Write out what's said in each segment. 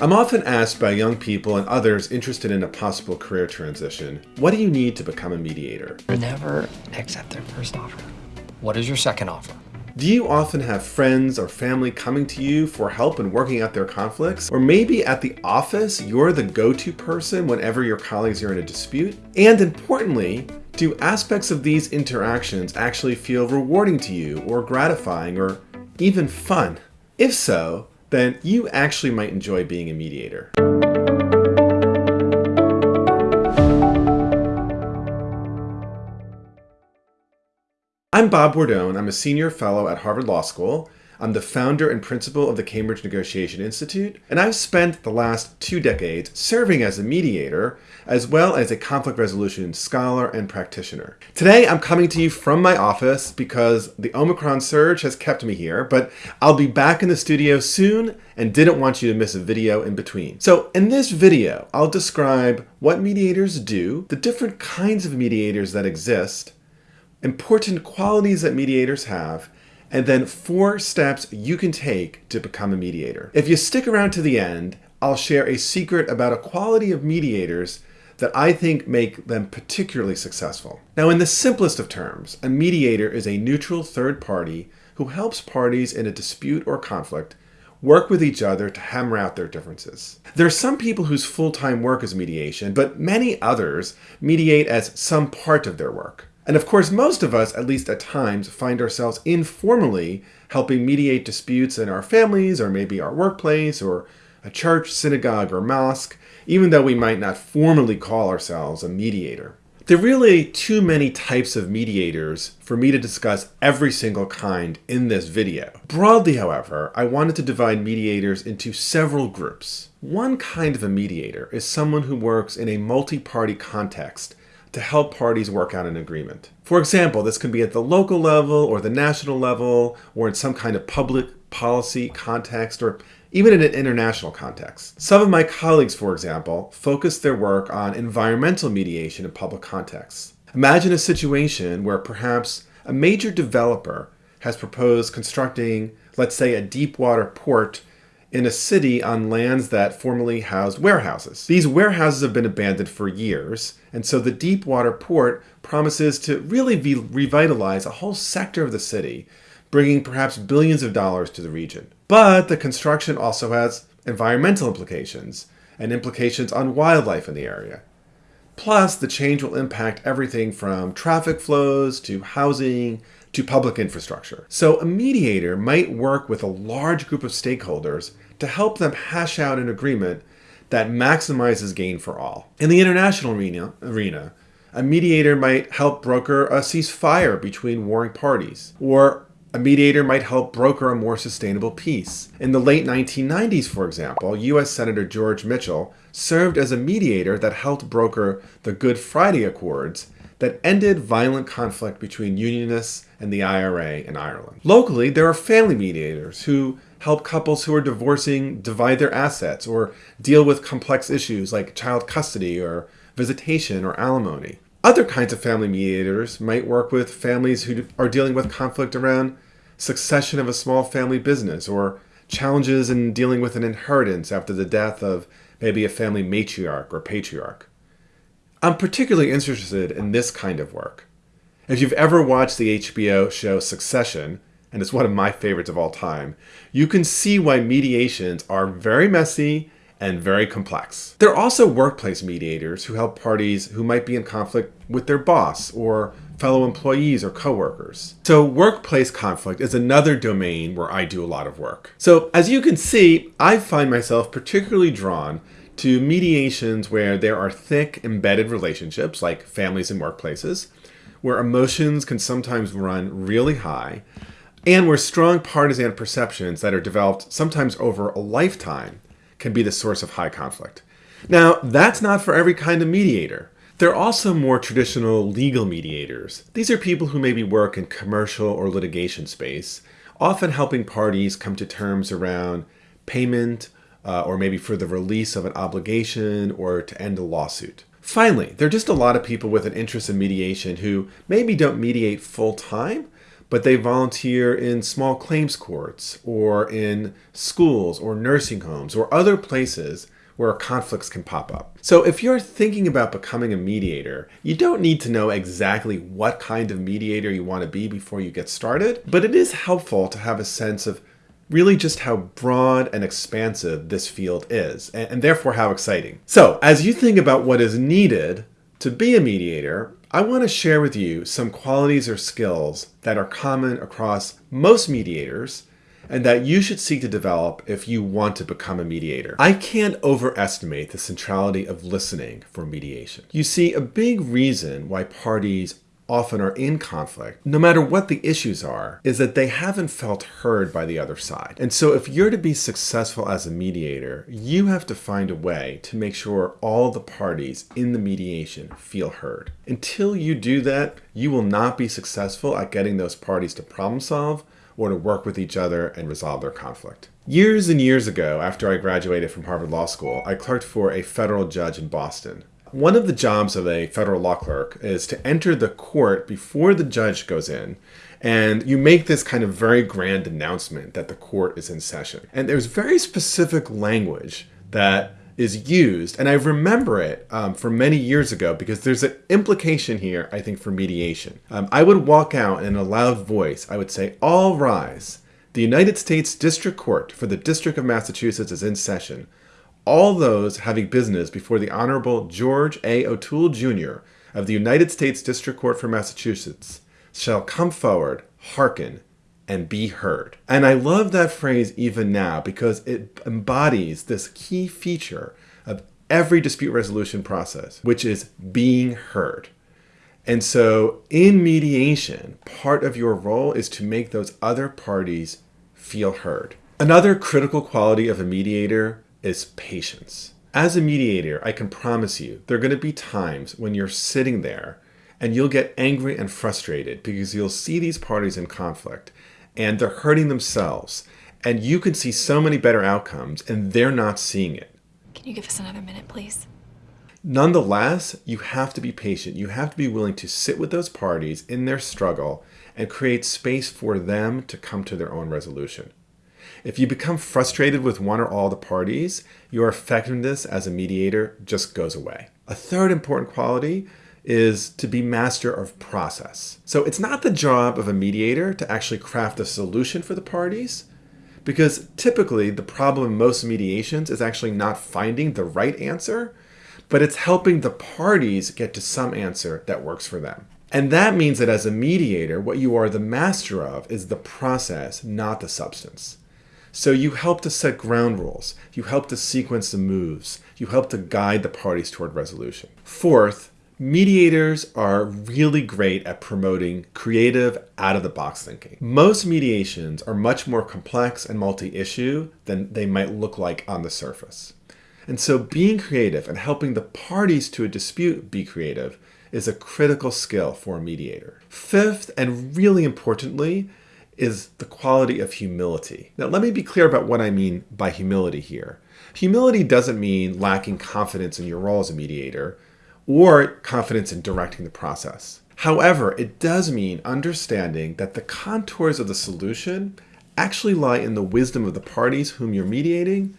I'm often asked by young people and others interested in a possible career transition, what do you need to become a mediator? Never accept their first offer. What is your second offer? Do you often have friends or family coming to you for help in working out their conflicts? Or maybe at the office, you're the go-to person whenever your colleagues are in a dispute? And importantly, do aspects of these interactions actually feel rewarding to you or gratifying or even fun? If so, then you actually might enjoy being a mediator. I'm Bob Bordone. I'm a senior fellow at Harvard Law School. I'm the founder and principal of the Cambridge Negotiation Institute, and I've spent the last two decades serving as a mediator, as well as a conflict resolution scholar and practitioner. Today, I'm coming to you from my office because the Omicron surge has kept me here, but I'll be back in the studio soon and didn't want you to miss a video in between. So in this video, I'll describe what mediators do, the different kinds of mediators that exist, important qualities that mediators have, and then four steps you can take to become a mediator. If you stick around to the end, I'll share a secret about a quality of mediators that I think make them particularly successful. Now, in the simplest of terms, a mediator is a neutral third party who helps parties in a dispute or conflict work with each other to hammer out their differences. There are some people whose full-time work is mediation, but many others mediate as some part of their work. And of course, most of us, at least at times, find ourselves informally helping mediate disputes in our families or maybe our workplace or a church, synagogue, or mosque, even though we might not formally call ourselves a mediator. There are really too many types of mediators for me to discuss every single kind in this video. Broadly, however, I wanted to divide mediators into several groups. One kind of a mediator is someone who works in a multi-party context to help parties work out an agreement. For example, this can be at the local level or the national level or in some kind of public policy context or even in an international context. Some of my colleagues, for example, focus their work on environmental mediation in public contexts. Imagine a situation where perhaps a major developer has proposed constructing, let's say, a deep water port in a city on lands that formerly housed warehouses. These warehouses have been abandoned for years, and so the Deepwater Port promises to really revitalize a whole sector of the city, bringing perhaps billions of dollars to the region. But the construction also has environmental implications and implications on wildlife in the area. Plus, the change will impact everything from traffic flows to housing to public infrastructure. So a mediator might work with a large group of stakeholders to help them hash out an agreement that maximizes gain for all. In the international arena, arena a mediator might help broker a ceasefire between warring parties, or a mediator might help broker a more sustainable peace. In the late 1990s, for example, U.S. Senator George Mitchell served as a mediator that helped broker the Good Friday Accords that ended violent conflict between Unionists and the IRA in Ireland. Locally, there are family mediators who help couples who are divorcing divide their assets or deal with complex issues like child custody or visitation or alimony. Other kinds of family mediators might work with families who are dealing with conflict around succession of a small family business or challenges in dealing with an inheritance after the death of maybe a family matriarch or patriarch. I'm particularly interested in this kind of work. If you've ever watched the HBO show Succession, and it's one of my favorites of all time, you can see why mediations are very messy and very complex. There are also workplace mediators who help parties who might be in conflict with their boss or fellow employees or coworkers. So workplace conflict is another domain where I do a lot of work. So as you can see, I find myself particularly drawn to mediations where there are thick embedded relationships like families and workplaces, where emotions can sometimes run really high, and where strong partisan perceptions that are developed sometimes over a lifetime can be the source of high conflict. Now, that's not for every kind of mediator. There are also more traditional legal mediators. These are people who maybe work in commercial or litigation space, often helping parties come to terms around payment uh, or maybe for the release of an obligation or to end a lawsuit. Finally, there are just a lot of people with an interest in mediation who maybe don't mediate full time, but they volunteer in small claims courts or in schools or nursing homes or other places where conflicts can pop up. So if you're thinking about becoming a mediator, you don't need to know exactly what kind of mediator you want to be before you get started, but it is helpful to have a sense of really just how broad and expansive this field is, and, therefore how exciting. So as you think about what is needed to be a mediator, I want to share with you some qualities or skills that are common across most mediators and that you should seek to develop if you want to become a mediator. I can't overestimate the centrality of listening for mediation. You see, a big reason why parties often are in conflict, no matter what the issues are, is that they haven't felt heard by the other side. And so if you're to be successful as a mediator, you have to find a way to make sure all the parties in the mediation feel heard. Until you do that, you will not be successful at getting those parties to problem solve or to work with each other and resolve their conflict. Years and years ago, after I graduated from Harvard Law School, I clerked for a federal judge in Boston. One of the jobs of a federal law clerk is to enter the court before the judge goes in and you make this kind of very grand announcement that the court is in session. And there's very specific language that is used, and I remember it um, from many years ago because there's an implication here, I think, for mediation. Um, I would walk out in a loud voice, I would say, All rise. The United States District Court for the District of Massachusetts is in session. All those having business before the Honorable George A. O'Toole Jr. of the United States District Court for Massachusetts shall come forward, hearken, and be heard. And I love that phrase even now because it embodies this key feature of every dispute resolution process, which is being heard. And so in mediation, part of your role is to make those other parties feel heard. Another critical quality of a mediator is patience. As a mediator, I can promise you there are going to be times when you're sitting there and you'll get angry and frustrated because you'll see these parties in conflict and they're hurting themselves. And you can see so many better outcomes, and they're not seeing it. Can you give us another minute, please? Nonetheless, you have to be patient. You have to be willing to sit with those parties in their struggle and create space for them to come to their own resolution. If you become frustrated with one or all the parties, your effectiveness as a mediator just goes away. A third important quality is to be master of process. So it's not the job of a mediator to actually craft a solution for the parties, because typically the problem in most mediations is actually not finding the right answer, but it's helping the parties get to some answer that works for them. And that means that as a mediator, what you are the master of is the process, not the substance. So you help to set ground rules, you help to sequence the moves, you help to guide the parties toward resolution. Fourth, Mediators are really great at promoting creative, out of the box thinking. Most mediations are much more complex and multi issue than they might look like on the surface. And so, being creative and helping the parties to a dispute be creative is a critical skill for a mediator. Fifth, and really importantly, is the quality of humility. Now, let me be clear about what I mean by humility here. Humility doesn't mean lacking confidence in your role as a mediator or confidence in directing the process. However, it does mean understanding that the contours of the solution actually lie in the wisdom of the parties whom you're mediating,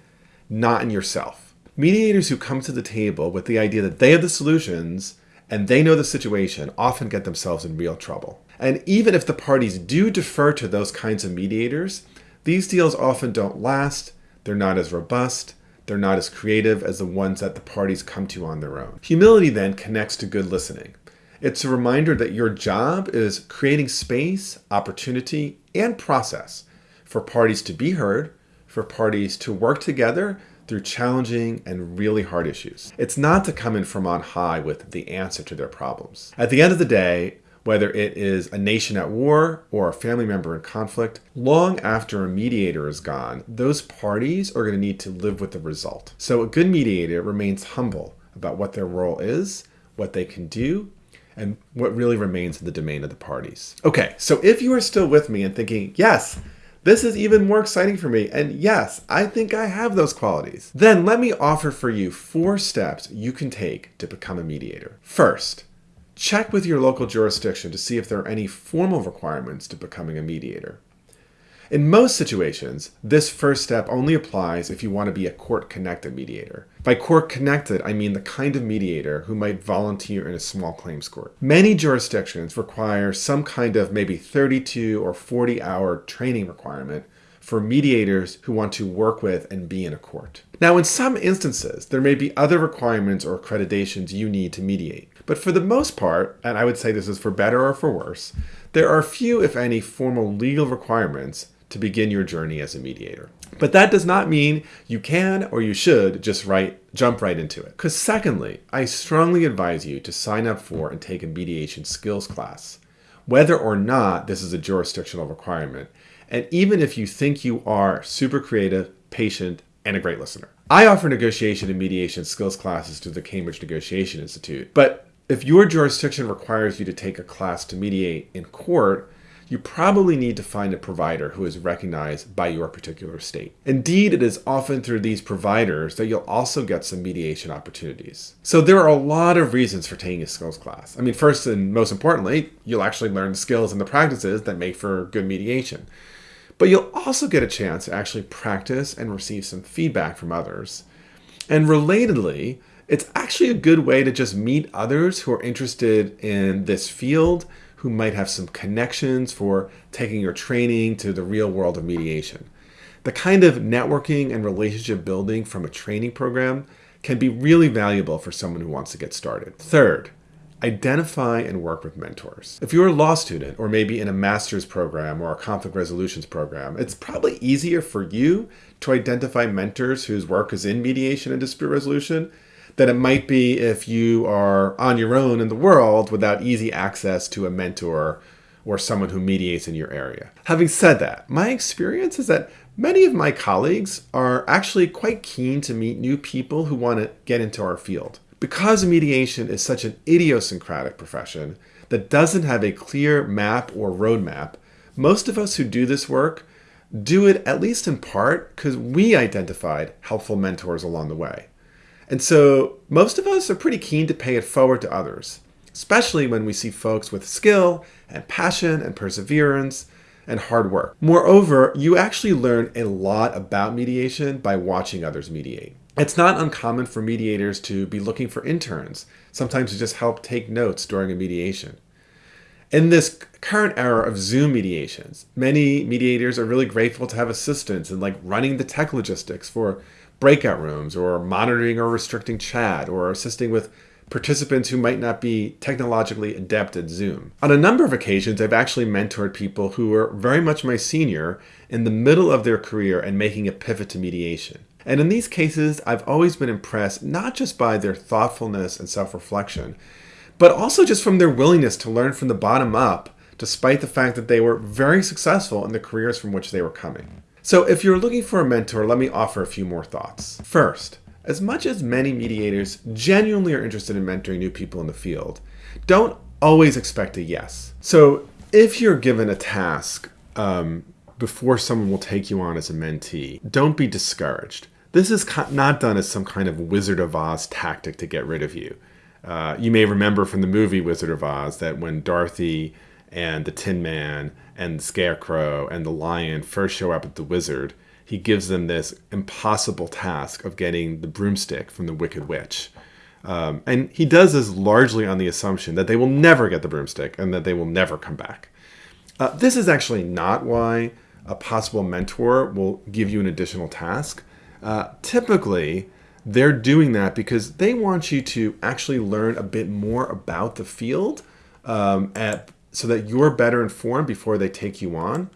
not in yourself. Mediators who come to the table with the idea that they have the solutions and they know the situation often get themselves in real trouble. And even if the parties do defer to those kinds of mediators, these deals often don't last, they're not as robust, they're not as creative as the ones that the parties come to on their own. Humility then connects to good listening. It's a reminder that your job is creating space, opportunity, and process for parties to be heard, for parties to work together through challenging and really hard issues. It's not to come in from on high with the answer to their problems. At the end of the day, whether it is a nation at war or a family member in conflict, long after a mediator is gone, those parties are going to need to live with the result. So a good mediator remains humble about what their role is, what they can do, and what really remains in the domain of the parties. Okay, so if you are still with me and thinking, yes, this is even more exciting for me, and yes, I think I have those qualities, then let me offer for you four steps you can take to become a mediator. First, check with your local jurisdiction to see if there are any formal requirements to becoming a mediator. In most situations, this first step only applies if you want to be a court connected mediator. By court connected, I mean the kind of mediator who might volunteer in a small claims court. Many jurisdictions require some kind of maybe 32 or 40 hour training requirement for mediators who want to work with and be in a court. Now, in some instances, there may be other requirements or accreditations you need to mediate. But for the most part, and I would say this is for better or for worse, there are few, if any, formal legal requirements to begin your journey as a mediator. But that does not mean you can or you should just right, jump right into it. Because, secondly, I strongly advise you to sign up for and take a mediation skills class, whether or not this is a jurisdictional requirement, and even if you think you are super creative, patient, and a great listener. I offer negotiation and mediation skills classes through the Cambridge Negotiation Institute, but if your jurisdiction requires you to take a class to mediate in court, you probably need to find a provider who is recognized by your particular state. Indeed, it is often through these providers that you'll also get some mediation opportunities. So there are a lot of reasons for taking a skills class. I mean, first and most importantly, you'll actually learn the skills and the practices that make for good mediation. But you'll also get a chance to actually practice and receive some feedback from others. And relatedly, it's actually a good way to just meet others who are interested in this field who might have some connections for taking your training to the real world of mediation. The kind of networking and relationship building from a training program can be really valuable for someone who wants to get started. Third, identify and work with mentors. If you're a law student or maybe in a master's program or a conflict resolutions program, it's probably easier for you to identify mentors whose work is in mediation and dispute resolution than it might be if you are on your own in the world without easy access to a mentor or someone who mediates in your area. Having said that, my experience is that many of my colleagues are actually quite keen to meet new people who want to get into our field. Because mediation is such an idiosyncratic profession that doesn't have a clear map or roadmap, most of us who do this work do it at least in part because we identified helpful mentors along the way. And so most of us are pretty keen to pay it forward to others, especially when we see folks with skill and passion and perseverance and hard work. Moreover, you actually learn a lot about mediation by watching others mediate. It's not uncommon for mediators to be looking for interns, sometimes to just help take notes during a mediation. In this current era of Zoom mediations, many mediators are really grateful to have assistance in like running the tech logistics for breakout rooms or monitoring or restricting chat or assisting with participants who might not be technologically adept at Zoom. On a number of occasions, I've actually mentored people who were very much my senior in the middle of their career and making a pivot to mediation. And in these cases, I've always been impressed not just by their thoughtfulness and self reflection, but also just from their willingness to learn from the bottom up, despite the fact that they were very successful in the careers from which they were coming. So, if you're looking for a mentor, let me offer a few more thoughts. First, as much as many mediators genuinely are interested in mentoring new people in the field, don't always expect a yes. So, if you're given a task um, before someone will take you on as a mentee, don't be discouraged. This is not done as some kind of Wizard of Oz tactic to get rid of you. Uh, you may remember from the movie Wizard of Oz that when Dorothy and the Tin Man and the Scarecrow and the Lion first show up at the Wizard, he gives them this impossible task of getting the broomstick from the Wicked Witch. Um, and he does this largely on the assumption that they will never get the broomstick and that they will never come back. Uh, this is actually not why a possible mentor will give you an additional task. Uh, typically, they're doing that because they want you to actually learn a bit more about the field um, at, so that you're better informed before they take you on.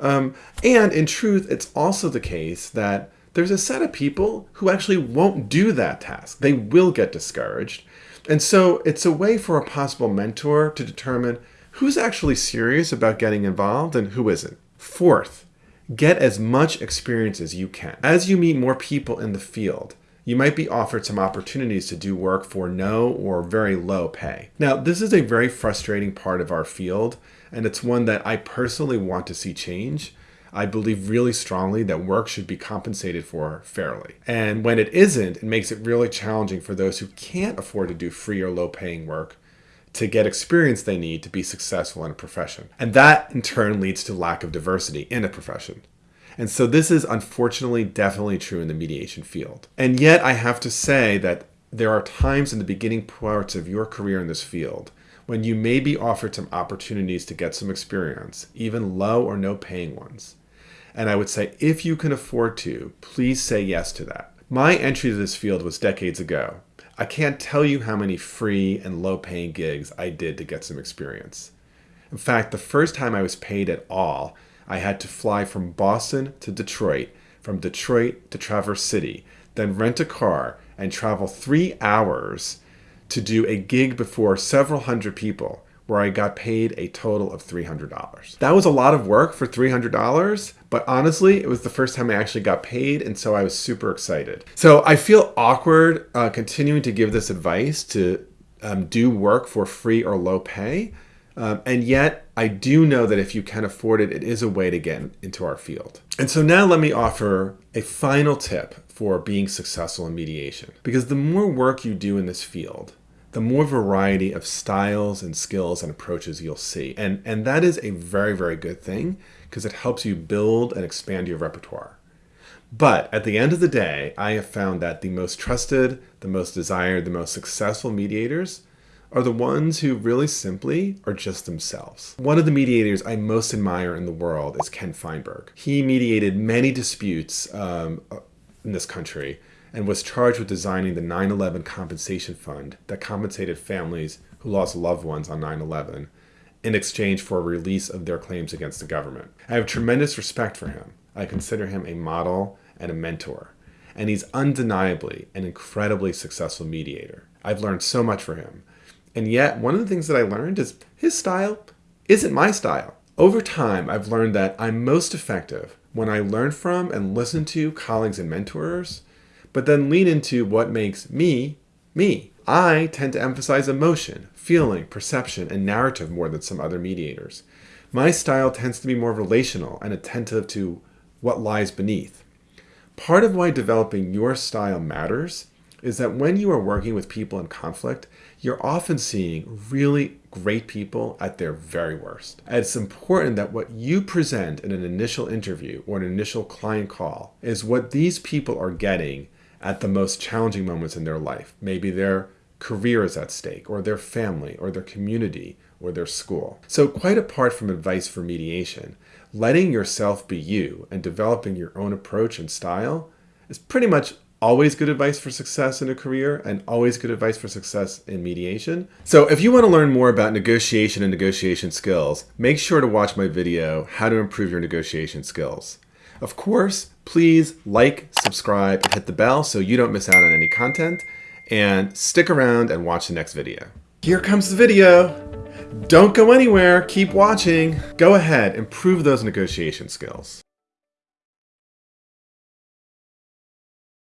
Um, and in truth, it's also the case that there's a set of people who actually won't do that task. They will get discouraged. And so it's a way for a possible mentor to determine who's actually serious about getting involved and who isn't. Fourth, get as much experience as you can. As you meet more people in the field, you might be offered some opportunities to do work for no or very low pay. Now, this is a very frustrating part of our field, and it's one that I personally want to see change. I believe really strongly that work should be compensated for fairly. And when it isn't, it makes it really challenging for those who can't afford to do free or low paying work to get experience they need to be successful in a profession. And that in turn leads to lack of diversity in a profession. And so this is unfortunately definitely true in the mediation field. And yet I have to say that there are times in the beginning parts of your career in this field when you may be offered some opportunities to get some experience, even low or no paying ones. And I would say if you can afford to, please say yes to that. My entry to this field was decades ago. I can't tell you how many free and low paying gigs I did to get some experience. In fact, the first time I was paid at all, I had to fly from Boston to Detroit, from Detroit to Traverse City, then rent a car and travel three hours to do a gig before several hundred people where I got paid a total of $300. That was a lot of work for $300, but honestly, it was the first time I actually got paid, and so I was super excited. So I feel awkward uh, continuing to give this advice to um, do work for free or low pay. Um, and yet, I do know that if you can afford it, it is a way to get into our field. And so now let me offer a final tip for being successful in mediation. Because the more work you do in this field, the more variety of styles and skills and approaches you'll see. And, and that is a very, very good thing because it helps you build and expand your repertoire. But at the end of the day, I have found that the most trusted, the most desired, the most successful mediators are the ones who really simply are just themselves. One of the mediators I most admire in the world is Ken Feinberg. He mediated many disputes um, in this country and was charged with designing the 9 11 compensation fund that compensated families who lost loved ones on 9 11 in exchange for a release of their claims against the government. I have tremendous respect for him. I consider him a model and a mentor, and he's undeniably an incredibly successful mediator. I've learned so much from him. And yet, one of the things that I learned is his style isn't my style. Over time, I've learned that I'm most effective when I learn from and listen to colleagues and mentors, but then lean into what makes me, me. I tend to emphasize emotion, feeling, perception, and narrative more than some other mediators. My style tends to be more relational and attentive to what lies beneath. Part of why developing your style matters is that when you are working with people in conflict, you're often seeing really great people at their very worst. And it's important that what you present in an initial interview or an initial client call is what these people are getting at the most challenging moments in their life. Maybe their career is at stake, or their family, or their community, or their school. So, quite apart from advice for mediation, letting yourself be you and developing your own approach and style is pretty much always good advice for success in a career and always good advice for success in mediation. So if you want to learn more about negotiation and negotiation skills, make sure to watch my video, How to Improve Your Negotiation Skills. Of course, please like, subscribe, and hit the bell so you don't miss out on any content. And stick around and watch the next video. Here comes the video. Don't go anywhere. Keep watching. Go ahead, improve those negotiation skills.